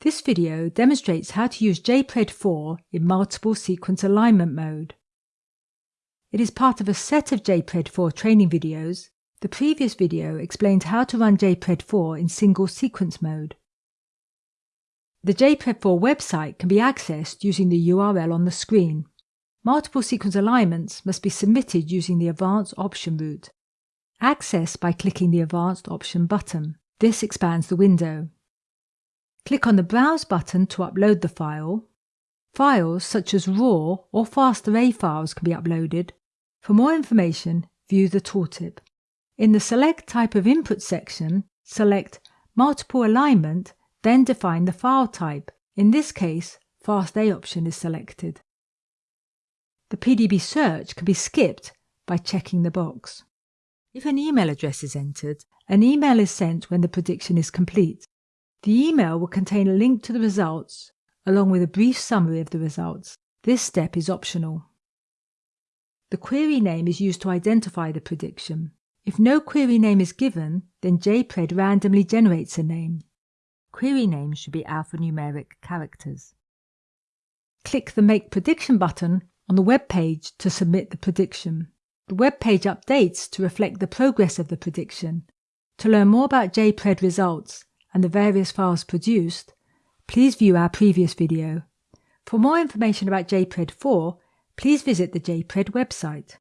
This video demonstrates how to use JPRED 4 in multiple sequence alignment mode. It is part of a set of JPRED 4 training videos. The previous video explained how to run JPRED 4 in single sequence mode. The JPRED 4 website can be accessed using the URL on the screen. Multiple sequence alignments must be submitted using the Advanced Option route. Access by clicking the Advanced Option button. This expands the window. Click on the Browse button to upload the file. Files such as RAW or FastArray files can be uploaded. For more information, view the tooltip. In the Select Type of Input section, select Multiple Alignment, then define the file type. In this case, FastA option is selected. The PDB search can be skipped by checking the box. If an email address is entered, an email is sent when the prediction is complete. The email will contain a link to the results along with a brief summary of the results. This step is optional. The query name is used to identify the prediction. If no query name is given, then JPRED randomly generates a name. Query names should be alphanumeric characters. Click the Make Prediction button on the web page to submit the prediction. The web page updates to reflect the progress of the prediction. To learn more about JPRED results and the various files produced, please view our previous video. For more information about JPRED 4, please visit the JPRED website.